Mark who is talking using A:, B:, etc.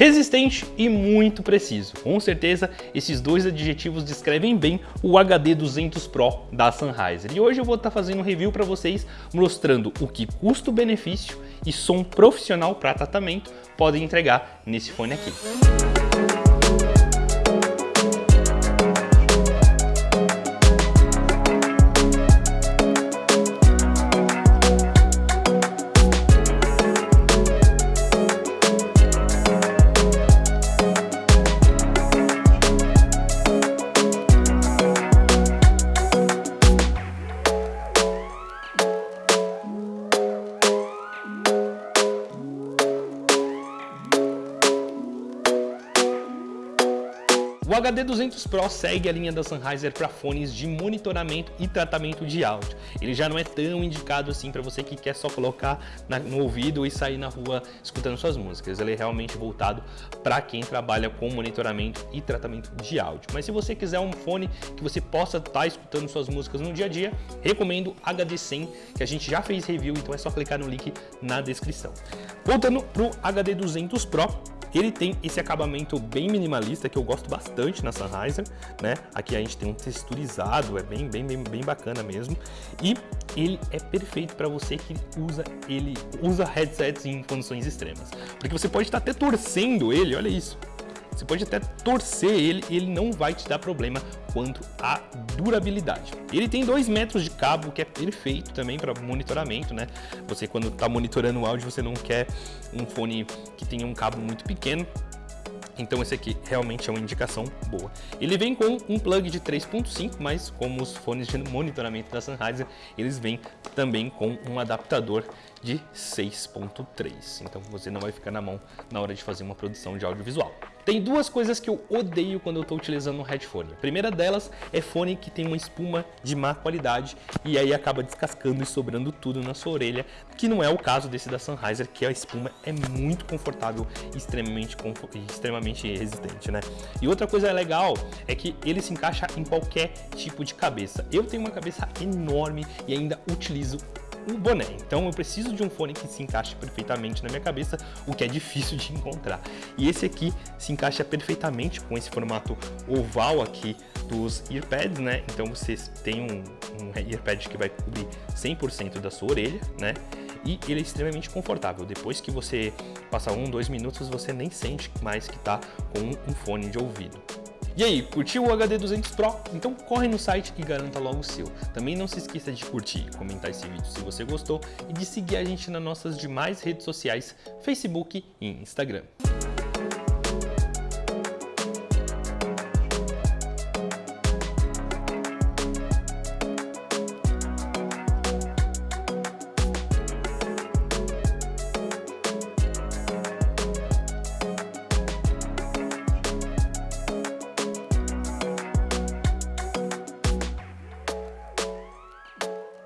A: Resistente e muito preciso. Com certeza, esses dois adjetivos descrevem bem o HD 200 Pro da Sennheiser. E hoje eu vou estar fazendo um review para vocês mostrando o que custo-benefício e som profissional para tratamento podem entregar nesse fone aqui. O HD 200 Pro segue a linha da Sennheiser para fones de monitoramento e tratamento de áudio. Ele já não é tão indicado assim para você que quer só colocar na, no ouvido e sair na rua escutando suas músicas. Ele é realmente voltado para quem trabalha com monitoramento e tratamento de áudio. Mas se você quiser um fone que você possa estar tá escutando suas músicas no dia a dia, recomendo HD 100, que a gente já fez review, então é só clicar no link na descrição. Voltando para o HD 200 Pro, ele tem esse acabamento bem minimalista que eu gosto bastante na Sennheiser, né? Aqui a gente tem um texturizado, é bem, bem, bem, bem bacana mesmo. E ele é perfeito para você que usa ele usa headsets em condições extremas. Porque você pode estar até torcendo ele, olha isso. Você pode até torcer ele e ele não vai te dar problema quanto à durabilidade. Ele tem 2 metros de cabo, que é perfeito também para monitoramento, né? Você quando está monitorando o áudio, você não quer um fone que tenha um cabo muito pequeno, então esse aqui realmente é uma indicação boa. Ele vem com um plug de 3.5, mas como os fones de monitoramento da Sennheiser, eles vêm também com um adaptador de 6.3. Então você não vai ficar na mão na hora de fazer uma produção de audiovisual. Tem duas coisas que eu odeio quando eu estou utilizando um headphone. A primeira delas é fone que tem uma espuma de má qualidade e aí acaba descascando e sobrando tudo na sua orelha, que não é o caso desse da Sennheiser, que a espuma é muito confortável e extremamente, extremamente resistente, né? E outra coisa legal é que ele se encaixa em qualquer tipo de cabeça. Eu tenho uma cabeça enorme e ainda utilizo um boné. Então eu preciso de um fone que se encaixe perfeitamente na minha cabeça, o que é difícil de encontrar. E esse aqui se encaixa perfeitamente com esse formato oval aqui dos earpads, né? Então você tem um, um earpad que vai cobrir 100% da sua orelha, né? E ele é extremamente confortável. Depois que você passar um, dois minutos, você nem sente mais que está com um fone de ouvido. E aí, curtiu o HD 200 Pro? Então corre no site e garanta logo o seu. Também não se esqueça de curtir e comentar esse vídeo se você gostou e de seguir a gente nas nossas demais redes sociais, Facebook e Instagram.